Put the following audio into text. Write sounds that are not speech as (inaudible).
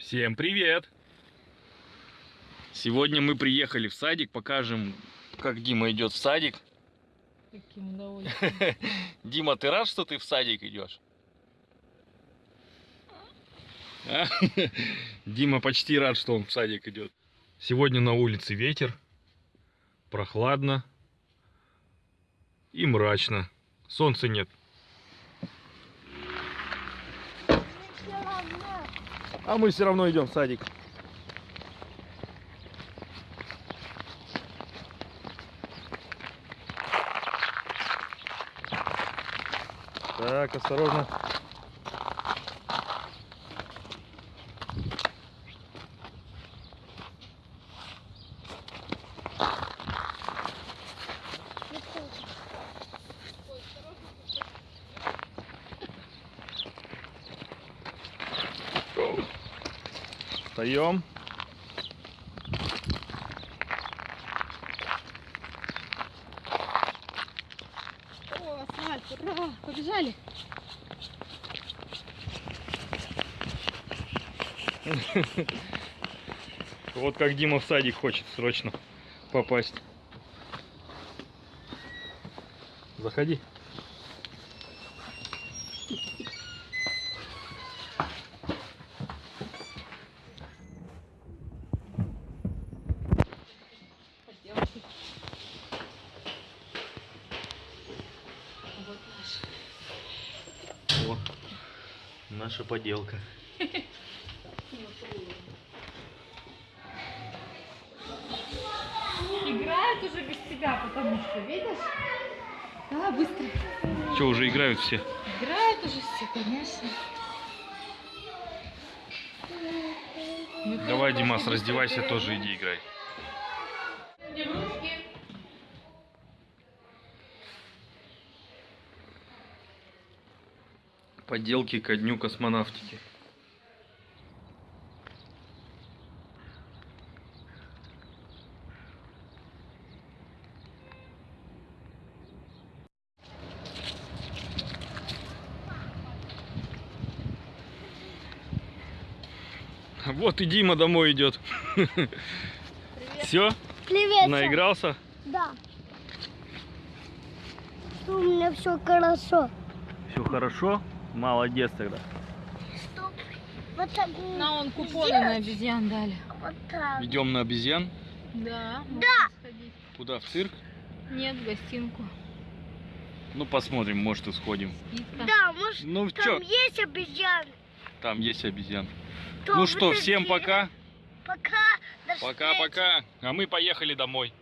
Всем привет! Сегодня мы приехали в садик, покажем, как Дима идет в садик. Каким удовольствием. (laughs) Дима, ты рад, что ты в садик идешь? А? (laughs) Дима почти рад, что он в садик идет. Сегодня на улице ветер, прохладно и мрачно. Солнца нет. А мы все равно идем в садик. Так, осторожно. Встаем. О, асфальт, ура, побежали. Вот как Дима в садик хочет срочно попасть. Заходи. Наша поделка. Играют уже без тебя, потому что, видишь? Да, быстро. Что, уже играют все? Играют уже все, конечно. Ну, Давай, Димас, раздевайся, тоже иди играй. Поделки ко дню космонавтики. Вот и Дима домой идет. Привет. Все, Привет. наигрался? Да. У меня все хорошо. Все хорошо? Молодец тогда. Стоп. Вот так. На, он купоны на обезьян дали. Вот так. Идем на обезьян. Да. можно сходить. Куда? В цирк? Нет, в гостинку. Ну посмотрим, может и сходим. Скидка. Да, может, Ну там что, есть обезьяны. там есть обезьян. То Ну что, всем пока. Пока. До встречи. Пока-пока. А мы поехали домой.